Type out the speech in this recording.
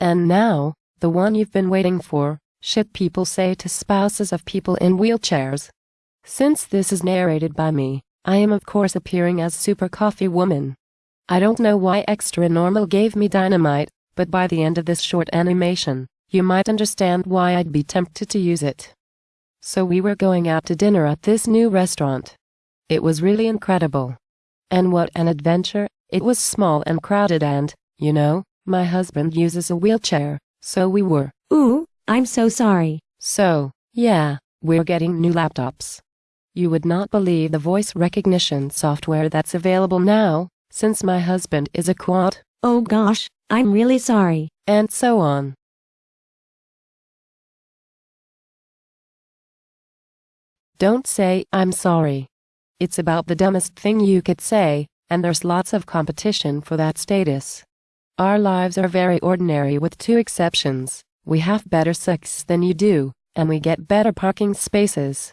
And now, the one you've been waiting for, shit people say to spouses of people in wheelchairs. Since this is narrated by me, I am of course appearing as Super Coffee Woman. I don't know why Xtranormal gave me dynamite, but by the end of this short animation, you might understand why I'd be tempted to use it. So we were going out to dinner at this new restaurant. It was really incredible. And what an adventure, it was small and crowded and, you know, my husband uses a wheelchair, so we were. Ooh, I'm so sorry. So, yeah, we're getting new laptops. You would not believe the voice recognition software that's available now, since my husband is a quad, Oh gosh, I'm really sorry. and so on. Don't say, I'm sorry. It's about the dumbest thing you could say, and there's lots of competition for that status. Our lives are very ordinary with two exceptions. We have better sex than you do, and we get better parking spaces.